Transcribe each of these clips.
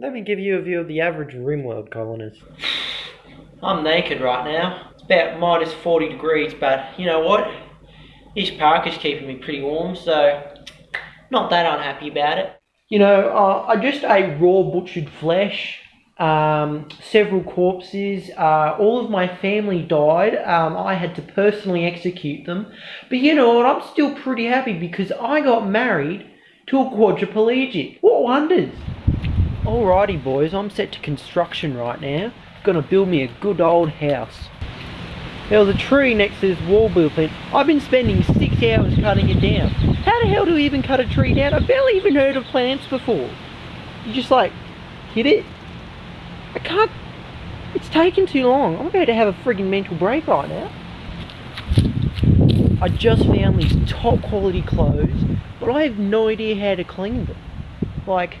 Let me give you a view of the average Rimworld colonist. I'm naked right now. It's about minus 40 degrees, but you know what? This park is keeping me pretty warm, so not that unhappy about it. You know, uh, I just ate raw butchered flesh, um, several corpses. Uh, all of my family died. Um, I had to personally execute them. But you know what? I'm still pretty happy because I got married to a quadriplegic. What wonders? Alrighty, boys, I'm set to construction right now. Gonna build me a good old house. There was a tree next to this wall blueprint. I've been spending six hours cutting it down. How the hell do we even cut a tree down? I've barely even heard of plants before. You just like, hit it? I can't, it's taking too long. I'm about to have a frigging mental break right now. I just found these top quality clothes, but I have no idea how to clean them. Like,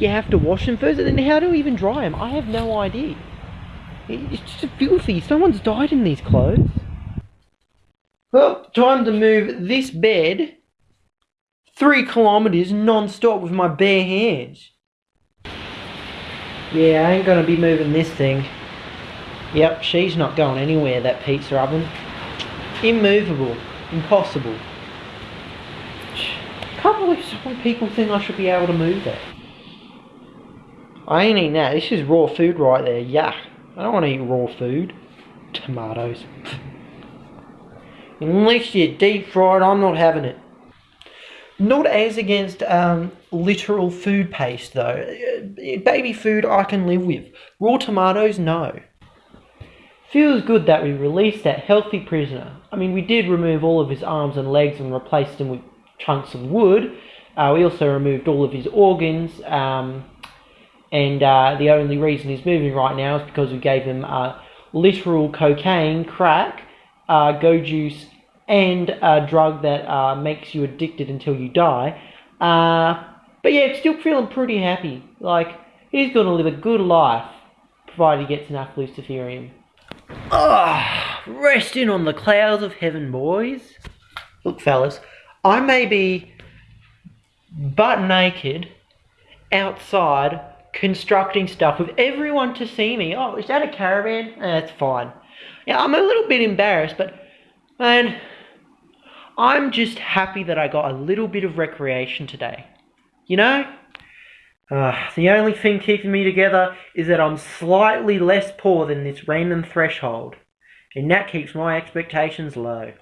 you have to wash them first, and then how do we even dry them? I have no idea. It's just filthy. Someone's died in these clothes. Well, time to move this bed three kilometers non-stop with my bare hands. Yeah, I ain't gonna be moving this thing. Yep, she's not going anywhere, that pizza oven. Immovable. Impossible. Can't believe some people think I should be able to move that. I ain't eating that. This is raw food right there. Yeah. I don't want to eat raw food. Tomatoes. Unless you're deep fried, I'm not having it. Not as against um, literal food paste though. Baby food I can live with. Raw tomatoes, no. Feels good that we released that healthy prisoner. I mean, we did remove all of his arms and legs and replaced them with chunks of wood. Uh, we also removed all of his organs. Um, and uh, the only reason he's moving right now is because we gave him uh, literal cocaine, crack, uh, go juice, and a drug that uh, makes you addicted until you die. Uh, but yeah, still feeling pretty happy. Like, he's going to live a good life, provided he gets enough luciferium. Ah, oh, resting on the clouds of heaven, boys. Look, fellas, I may be butt naked outside constructing stuff with everyone to see me. Oh, is that a caravan? Eh, that's fine. Yeah, I'm a little bit embarrassed, but man, I'm just happy that I got a little bit of recreation today. You know? Uh, the only thing keeping me together is that I'm slightly less poor than this random threshold, and that keeps my expectations low.